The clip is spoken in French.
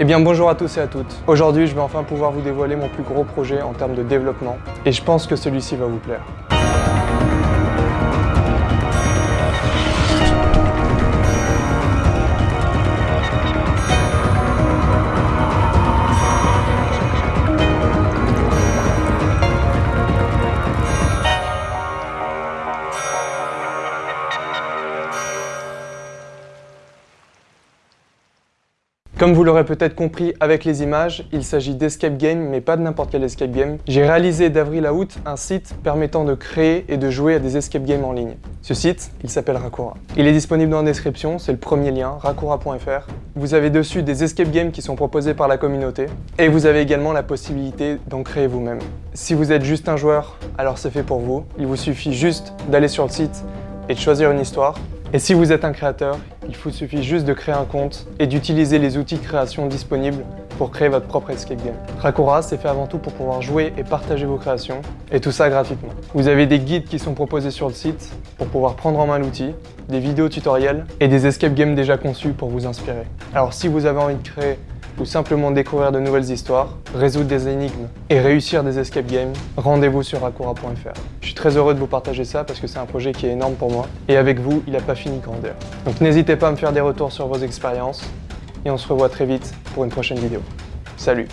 Eh bien bonjour à tous et à toutes. Aujourd'hui je vais enfin pouvoir vous dévoiler mon plus gros projet en termes de développement et je pense que celui-ci va vous plaire. Comme vous l'aurez peut-être compris avec les images, il s'agit d'escape game, mais pas de n'importe quel escape game. J'ai réalisé d'avril à août un site permettant de créer et de jouer à des escape games en ligne. Ce site, il s'appelle Rakura. Il est disponible dans la description, c'est le premier lien, rakura.fr. Vous avez dessus des escape games qui sont proposés par la communauté, et vous avez également la possibilité d'en créer vous-même. Si vous êtes juste un joueur, alors c'est fait pour vous. Il vous suffit juste d'aller sur le site et de choisir une histoire, et si vous êtes un créateur, il vous suffit juste de créer un compte et d'utiliser les outils de création disponibles pour créer votre propre escape game. Rakura, c'est fait avant tout pour pouvoir jouer et partager vos créations, et tout ça gratuitement. Vous avez des guides qui sont proposés sur le site pour pouvoir prendre en main l'outil, des vidéos tutoriels et des escape games déjà conçus pour vous inspirer. Alors si vous avez envie de créer ou simplement découvrir de nouvelles histoires, résoudre des énigmes et réussir des escape games, rendez-vous sur Rakura.fr. Je suis très heureux de vous partager ça parce que c'est un projet qui est énorme pour moi et avec vous, il n'a pas fini de grandir. Donc n'hésitez pas à me faire des retours sur vos expériences et on se revoit très vite pour une prochaine vidéo. Salut